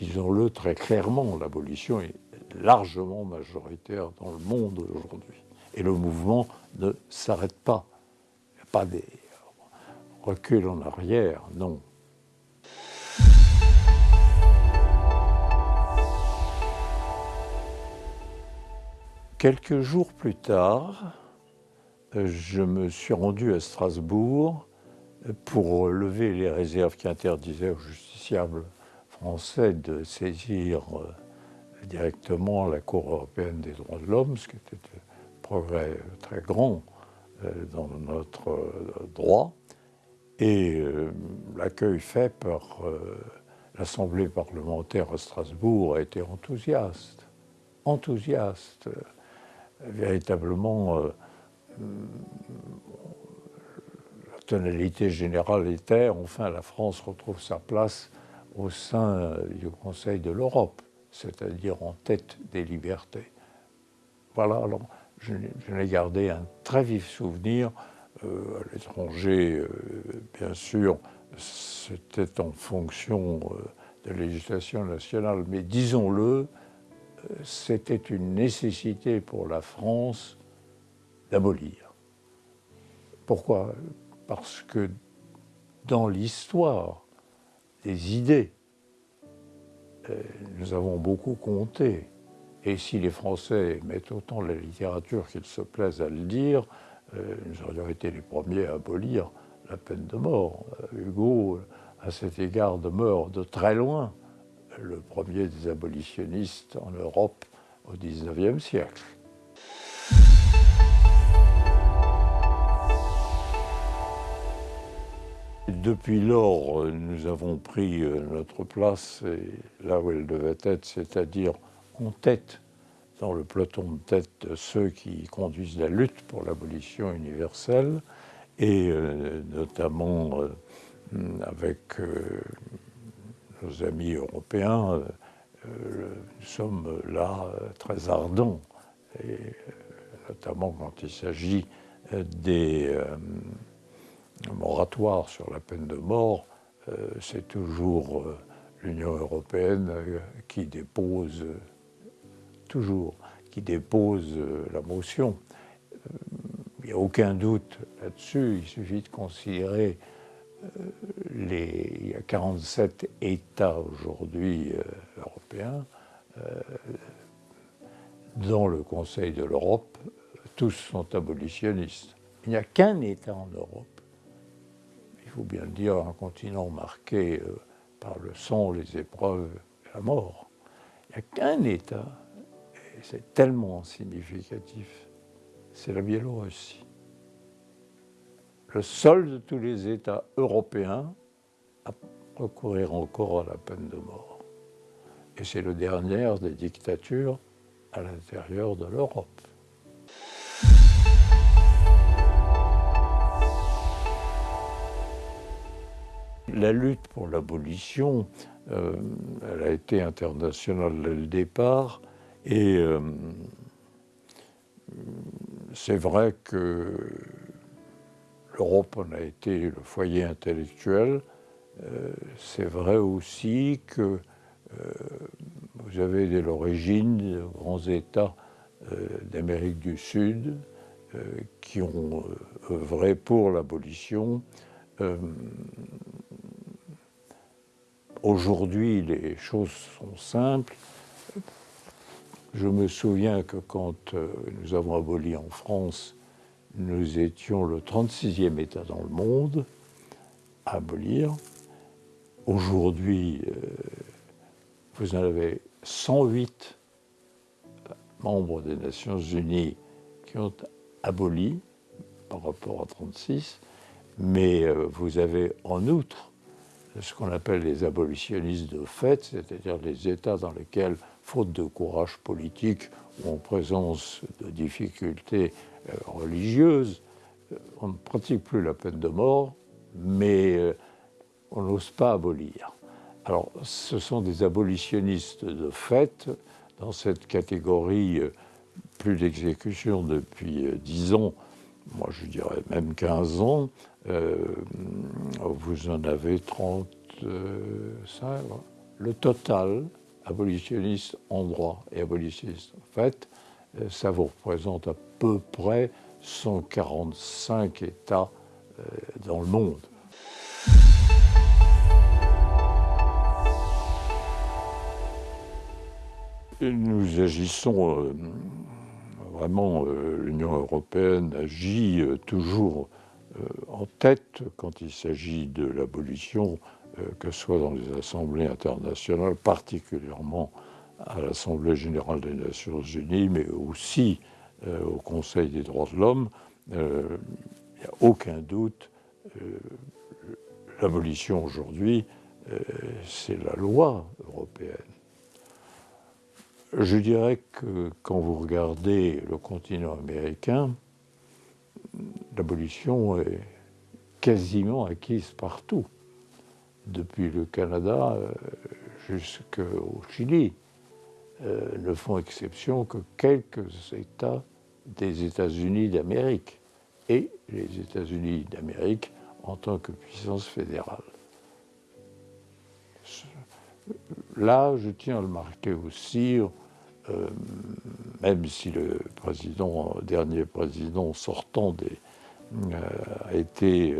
disons-le très clairement, l'abolition est largement majoritaire dans le monde aujourd'hui. Et le mouvement ne s'arrête pas. Il n'y a pas des reculs en arrière, non. Quelques jours plus tard, je me suis rendu à Strasbourg pour lever les réserves qui interdisaient aux justiciables français de saisir euh, directement la Cour européenne des droits de l'homme, ce qui était un progrès très grand euh, dans notre euh, droit. Et l'accueil fait par l'Assemblée parlementaire à Strasbourg a été enthousiaste, enthousiaste, véritablement la tonalité générale était enfin la France retrouve sa place au sein du Conseil de l'Europe, c'est-à-dire en tête des libertés. Voilà, alors je, n'ai gardé un très vif souvenir euh, à l'étranger, euh, bien sûr, c'était en fonction euh, de la législation nationale, mais disons-le, c'était une nécessité pour la France d'abolir. Pourquoi? Parce que dans l'histoire des idées, euh, nous avons beaucoup compté. Et si les Français mettent autant la littérature qu'ils se plaisent à le dire, euh, nous aurions été les premiers à abolir la peine de mort. Euh, Hugo, à cet égard, demeure de très loin le premier des abolitionnistes en Europe au XIXe siècle. Depuis lors, nous avons pris euh, notre place là où elle devait être, c'est-à-dire en tête, dans le peloton de tête de ceux qui conduisent la lutte pour l'abolition universelle, et euh, notamment euh, avec nos amis européens, nous sommes là très ardents, notamment quand il s'agit des moratoire sur la peine de mort, euh, c'est toujours euh, l'Union européenne euh, qui dépose, toujours, qui dépose la motion. Il n'y a aucun doute là-dessus, il suffit de considérer les, il y a 47 États aujourd'hui européens dans le Conseil de l'Europe, tous sont abolitionnistes. Il n'y a qu'un État en Europe faut bien le dire, un continent marqué euh, par le sang, les épreuves et la mort. Il n'y a qu'un État, et c'est tellement significatif, c'est la Biélorussie. Le seul de tous les États européens à recourir encore à la peine de mort. Et c'est le dernier des dictatures à l'intérieur de l'Europe. La lutte pour l'abolition, euh, elle a été internationale dès le départ et euh, c'est vrai que l'Europe en a été le foyer intellectuel. Euh, c'est vrai aussi que vous avez dès l'origine de grands États d'Amérique du Sud qui ont œuvré pour l'abolition. Aujourd'hui, les choses sont simples. Je me souviens que quand euh, nous avons aboli en France, nous étions le 36e État dans le monde à abolir. Aujourd'hui, euh, vous en avez 108 membres des Nations Unies qui ont aboli par rapport à 36, mais euh, vous avez en outre ce qu'on appelle les abolitionnistes de fait, c'est-à-dire les États dans lesquels, faute de courage politique ou en présence de difficultés euh, religieuses, euh, on ne pratique plus la peine de mort, mais euh, on n'ose pas abolir. Alors, ce sont des abolitionnistes de fait, dans cette catégorie, plus d'exécution depuis 10 ans, moi je dirais même 15 ans, euh, vous en avez 35, le total, abolitionniste en droit et abolitionniste en fait, euh, ça vous représente à peu près 145 États euh, dans le monde. Nous agissons vraiment, l'Union européenne agit toujours en tête quand il s'agit de l'abolition euh, que ce soit dans les assemblées internationales, particulièrement à l'Assemblée générale des Nations unies, mais aussi euh, au Conseil des droits de l'homme, euh, il n'y a aucun doute, l'abolition aujourd'hui, c'est la loi européenne. Je dirais que quand vous regardez le continent américain, l'abolition est quasiment acquise partout depuis le Canada euh, jusqu'au Chili, euh, ne font exception que quelques États des États-Unis d'Amérique et les États-Unis d'Amérique en tant que puissance fédérale. Là, je tiens à le marquer aussi, euh, même si le dernier président sortant des, a été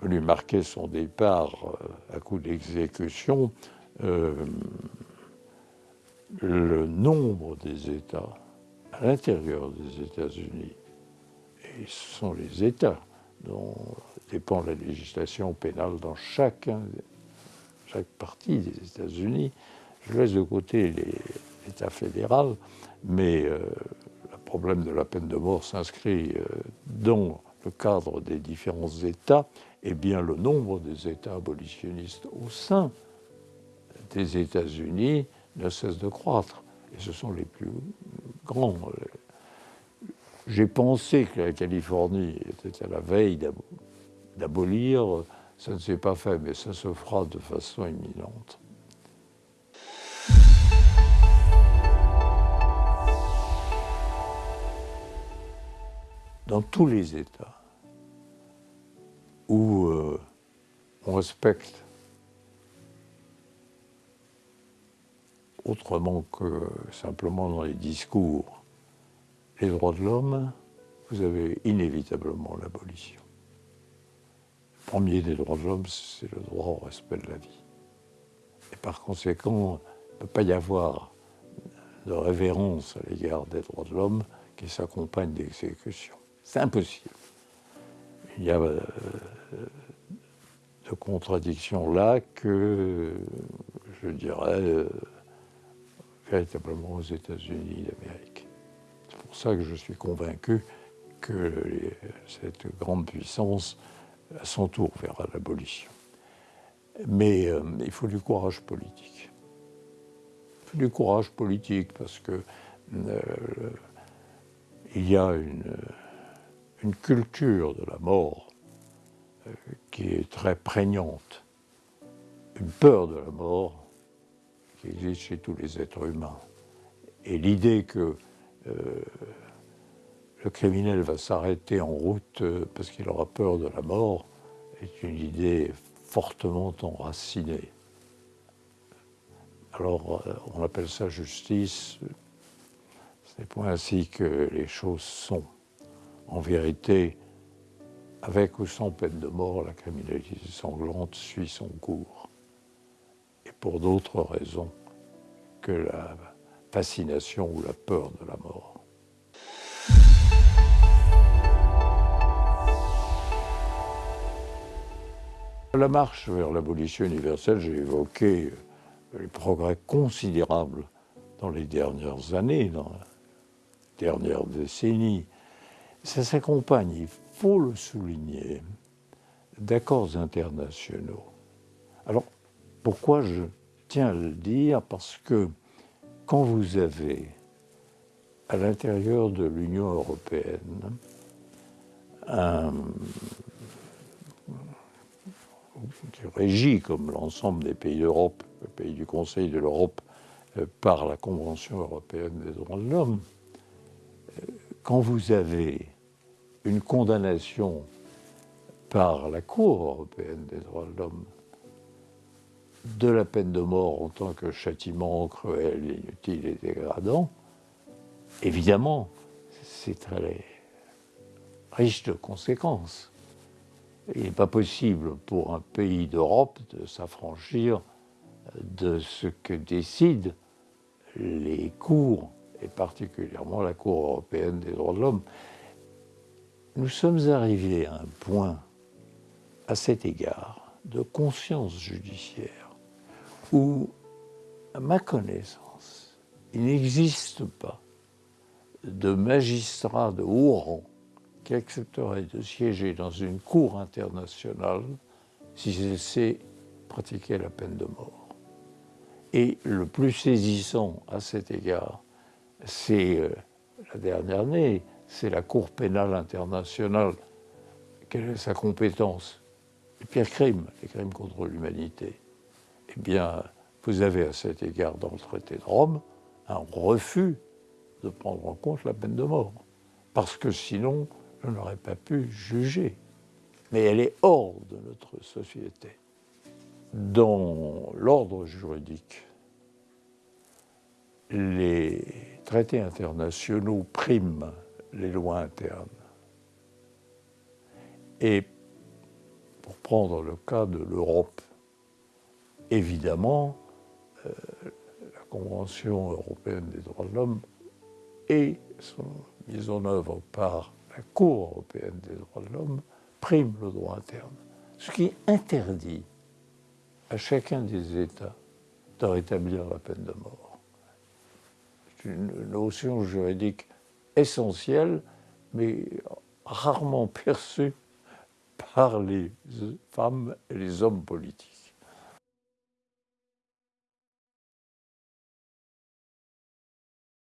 venu marquer son départ euh, à coup d'exécution, euh, le nombre des États à l'intérieur des États-Unis, et ce sont les États dont dépend la législation pénale dans chacun, chaque partie des États-Unis. Je laisse de côté l'État fédéral, mais euh, le problème de la peine de mort s'inscrit dans le cadre des différents États eh bien, le nombre des États abolitionnistes au sein des États-Unis ne cesse de croître. Et ce sont les plus grands. J'ai pensé que la Californie était à la veille d'abolir. Ça ne s'est pas fait, mais ça se fera de façon imminente. Dans tous les États, où euh, on respecte autrement que simplement dans les discours les droits de l'homme, vous avez inévitablement l'abolition. Premier des droits de l'homme, c'est le droit au respect de la vie. Et par conséquent, il ne peut pas y avoir de révérence à l'égard des droits de l'homme qui s'accompagne d'exécution. C'est impossible il y a euh, de contradictions là que, je dirais, euh, véritablement aux États-Unis d'Amérique. C'est pour ça que je suis convaincu que cette grande puissance, à son tour, verra l'abolition. Mais euh, il faut du courage politique. Il faut du courage politique parce que il y a une culture de la mort euh, qui est très prégnante, une peur de la mort qui existe chez tous les êtres humains. Et l'idée que euh, le criminel va s'arrêter en route euh, parce qu'il aura peur de la mort est une idée fortement enracinée. Alors on appelle ça justice, ce n'est pas ainsi que les choses sont. En vérité, avec ou sans peine de mort, la criminalité sanglante suit son cours. Et pour d'autres raisons que la fascination ou la peur de la mort. La marche vers l'abolition universelle, j'ai évoqué les progrès considérables dans les dernières années, dans la dernière décennie, ça s'accompagne, il faut le souligner, d'accords internationaux. Alors, pourquoi je tiens à le dire? Parce que quand vous avez à l'intérieur de l'Union européenne un qui régit comme l'ensemble des pays d'Europe, le pays du Conseil de l'Europe, euh, par la Convention européenne des droits de l'homme, euh, quand vous avez une condamnation par la Cour européenne des droits de l'homme de la peine de mort en tant que châtiment cruel, inutile et dégradant, évidemment, c'est très riche de conséquences. Il n'est pas possible pour un pays d'Europe de s'affranchir de ce que décident les cours, et particulièrement la Cour européenne des droits de l'homme. Nous sommes arrivés à un point, à cet égard, de conscience judiciaire, où, à ma connaissance, il n'existe pas de magistrat de haut rang qui accepterait de siéger dans une cour internationale si elle sait pratiquer la peine de mort. Et le plus saisissant à cet égard, c'est euh, la dernière année, c'est la Cour pénale internationale. Quelle est sa compétence? Les pires crimes, les crimes contre l'humanité. Eh bien, vous avez à cet égard dans le traité de Rome un refus de prendre en compte la peine de mort. Parce que sinon, je n'aurais pas pu juger. Mais elle est hors de notre société. Dans l'ordre juridique, les traités internationaux priment les lois internes. Et pour prendre le cas de l'Europe, évidemment, euh, la Convention européenne des droits de l'homme et son mise en œuvre par la Cour européenne des droits de l'homme prime le droit interne, ce qui interdit à chacun des États de rétablir la peine de mort. C'est une notion juridique essentielle, mais rarement perçue par les femmes et les hommes politiques.